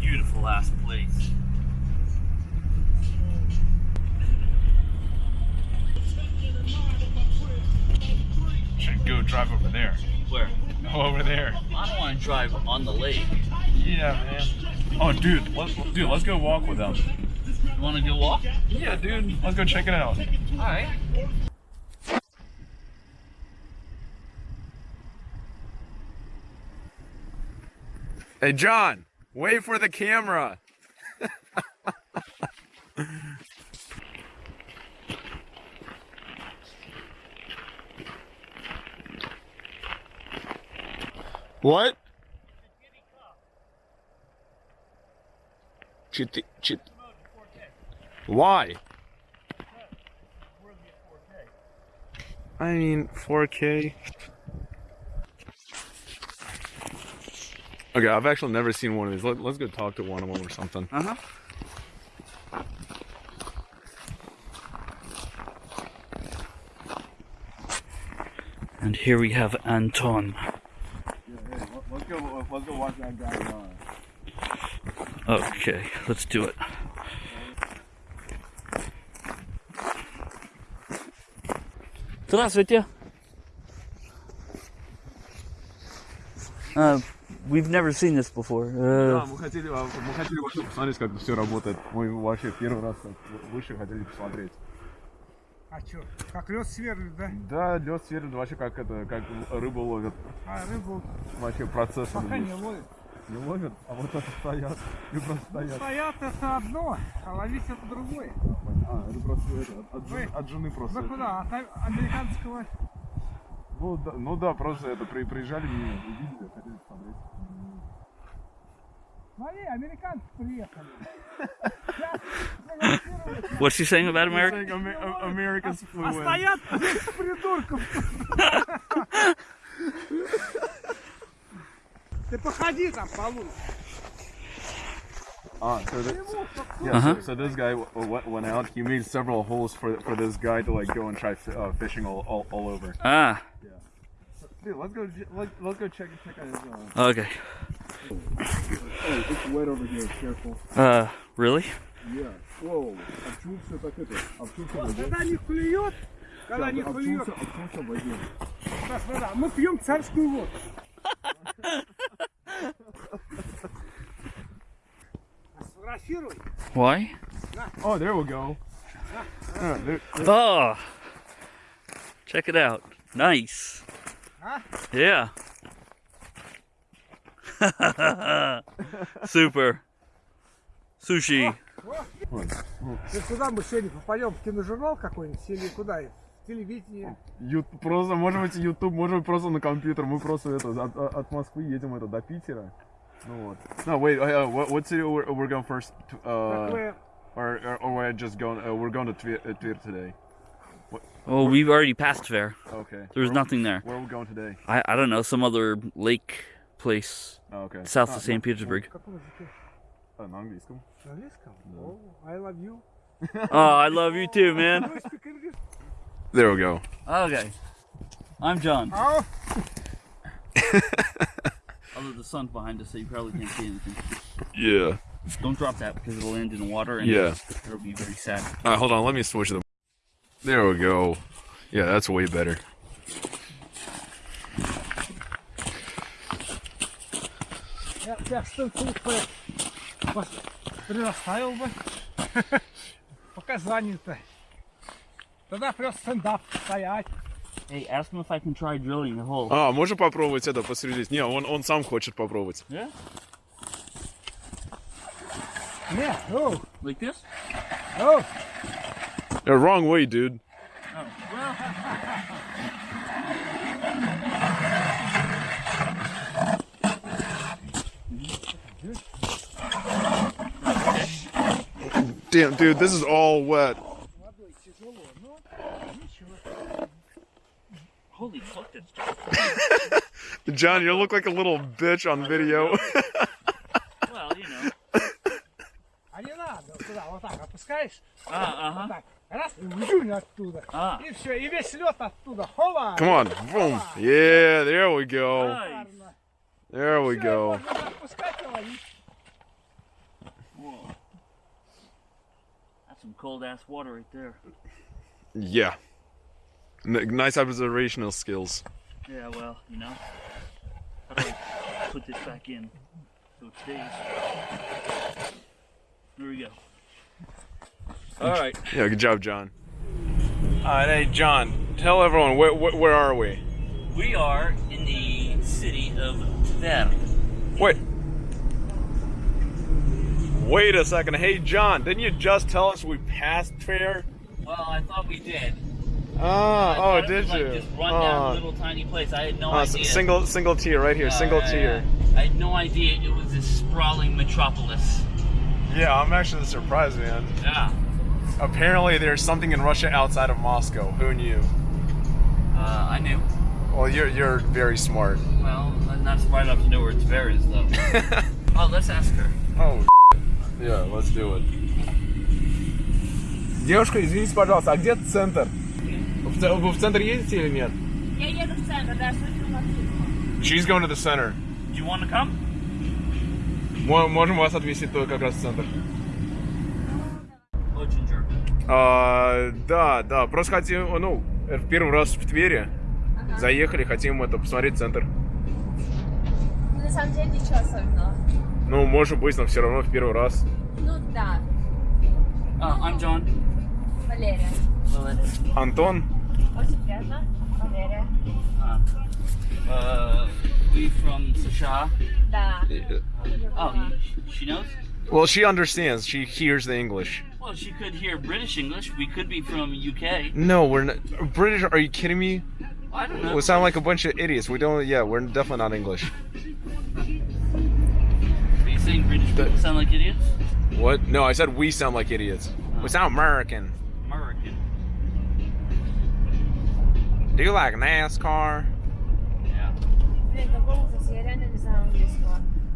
beautiful ass place. Should go drive over there. Where? Go over there. I don't want to drive on the lake. Yeah, man. Oh, dude, let's, dude, let's go walk with them. You want to go walk? Yeah, dude, let's go check it out. All right. Hey, John, wait for the camera. what? Chit, chit. Why? I mean, 4K. Okay, I've actually never seen one of these. Let, let's go talk to one of them or something. Uh huh. And here we have Anton. let's go. Let's go watch that guy. Okay, let's do it. Здравствуйте. Uh, we've never seen this before. Uh, Да, мы хотели, а, мы хотели вообще посмотреть, как все работает. Мы вообще первый раз вышли, хотели посмотреть. А чё, как лед сверлит, да? Да, лед сверлит вообще как это, как рыбу ловят. А рыбу Вообще процесс. пока не ловит. Не ловят, а вот это стоят. И просто стоят. Стоят это одно, а ловить это другое. А, это просто это, от, жен- Вы- от жены просто. Да куда? От американского Ну да, ну да, просто это при, приезжали мимо, увидели, хотели посмотреть. Смотри, американцы приехали. Сейчас фотографируют. what's he saying about America? Saying Amer- A- Americans flew А in. стоят 10 придурков. Ты походи там получше. Ah, so, that, yeah, Uh-huh. so, so this guy w- w- went out. He made several holes for for this guy to like go and try fi- uh, fishing all, all, all over. Ah, Dude, let's go. j- Let, let's go check check out his. Uh... okay. Oh, it's wet over here. Careful. Uh, really? Yeah. Whoa. Обчулся так это. Обчулся в воде. Когда не клюет, когда не клюет. Обчулся, обчулся в воде. Так, вода. Мы пьем царскую воду. А Сфотографируй. Why? Oh, there we go. Yeah, there, Oh, check it out. Nice. Huh? Yeah. Super. Sushi. Ты куда мы сегодня попадем? В киножурнал какой-нибудь или куда? В телевидение? Ю- просто, может быть, YouTube, может быть, просто на компьютер. Мы просто это, от, от- Москвы едем это, до Питера. Ну вот. No, wait, uh, what, what city we're, we're going first? To, uh, or, or, or we're just going, uh, we're going to Tver, uh, Tver today. Oh, we've already passed fair. Okay. There's where, nothing there. Where are we going today? I, I don't know, some other lake place ah, okay. south ah, of St. Petersburg. Oh. Oh, I love you. oh, I love you too, man. There we go. Okay. I'm John. Oh. Although the sun's behind us, so you probably can't see anything. Yeah. Don't drop that because it'll land in water and yeah. it'll be very sad. All right, hold on. Let me switch them. There we go. Yeah, that's way better. Я тебя что прирастаю бы. Показания-то. Тогда просто стендап стоять. Hey, ask him if I can try drilling the hole. А, можно попробовать это посреди? Не, он, он сам хочет попробовать. Yeah? Нет, oh, Like this? oh. The wrong way, dude. Damn, dude, this is all wet. Holy fuck, that's John, you look like a little bitch on video. well, you know. Uh, uh-huh. Come on, boom. Yeah, there we go. There we go. Some cold ass water right there. Yeah. N- nice observational skills. Yeah, well, you know. I put this back in so it stays. There we go. All right. Yeah, good job, John. All right, hey, John, tell everyone, where, where, where are we? We are in the city of Tver. Wait, Wait a second. Hey, John, didn't you just tell us we passed Tver? Well, I thought we did. Ah, oh, did was you? Like this rundown Oh. little tiny place. I had no Uh, idea. single single tier right here, Uh, single yeah, tier. yeah. I had no idea it was this sprawling metropolis. Yeah, I'm actually surprised, man. Yeah. Apparently, there's something in Russia outside of Moscow. Who knew? Uh, I knew. Well, you're you're very smart. Well, I'm not smart enough to know where Tver is, though. oh, let's ask her. oh. Yeah, let's do it. Девушка, извините, пожалуйста, а где центр? В Вы в центр едете или нет? Я еду в центр, да, слышу маршрутку. She's going to the center. Do you want to come? Мо- Можем вас отвезти как раз в центр. Очень jerk. А, да, да, просто хотим, ну, это первый раз в Твери. Заехали, хотим это посмотреть центр. Ну, на самом деле ничего особенного. Ну, может быть, но все равно в первый раз. Ну да, Uh, I'm John. Валерия. Lilith. Антон? Очень приятно. Валерия. Uh, uh, we from США. Да. Oh, you, she knows? Well, she understands. She hears the English. Well, she could hear British English. We could be from UK. No, we're not. British? Are you kidding me? I don't know. We sound like a bunch of idiots. We don't. Yeah, we're definitely not English. Are saying British people sound like idiots? What? No, I said we sound like idiots. We ah. sound American. American. Do you like NASCAR? Yeah.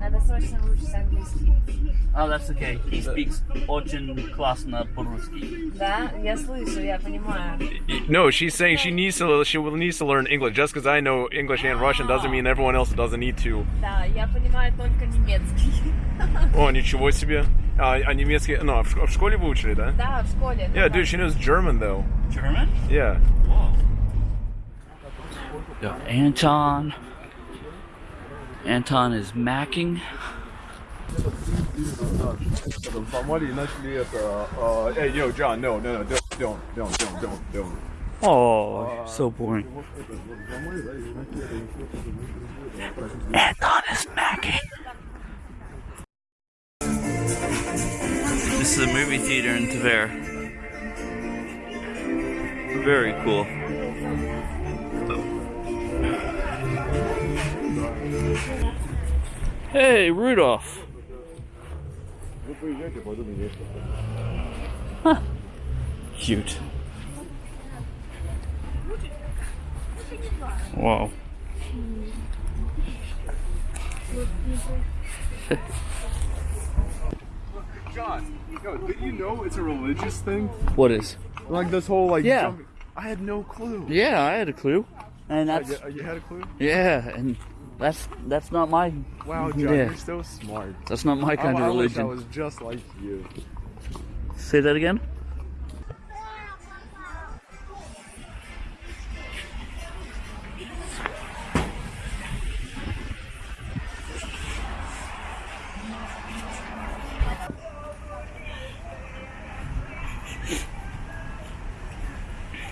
Блин, какой ужас, я реально не знаю английского. Надо срочно выучить английский. Oh, that's okay. He speaks очень классно по-русски. Да, я слышу, я понимаю. No, she's saying she needs to. She will needs to learn English. Just because I know English and Russian doesn't mean everyone else doesn't need to. Да, я понимаю только немецкий. О, ничего себе. А, а немецкий, ну, а в, ш- в школе вы учили, да? Да, в школе. Yeah, dude, she knows German though. German? Yeah. Whoa. Got Anton. Anton is macking. Uh, uh, hey, yo, John, no, no, no, don't, don't, don't, don't, don't, don't. Oh, so boring. Anton is macking. This is a movie theater in Tver. Very cool. Hey, Rudolph. Huh. Cute. Wow. John, yo, did you know it's a religious thing? What is? Like this whole like. Yeah. jumping- I had no clue. Yeah, I had a clue. And Uh, that's you, you had a clue? yeah, and that's that's not my Wow, John, Yeah. you're so smart. that's not my kind I, of I wish I was just like you. Say that again.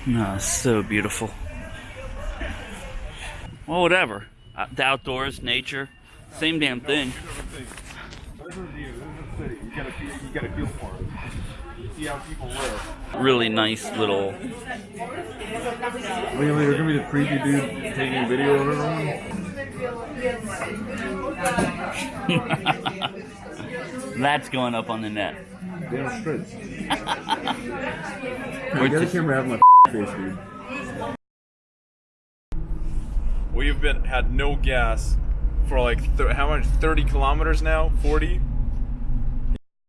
No, so beautiful. Well, whatever. Uh, the outdoors, nature, same damn thing. This is you. This is the city. You gotta. You gotta feel for it. You see how people live. Really nice little Really, you're gonna be the creepy dude taking video of everyone. That's going up on the net. Damn straight. A just- camera out of my face, dude. Been had no gas for like th- how much? Thirty kilometers now? Forty?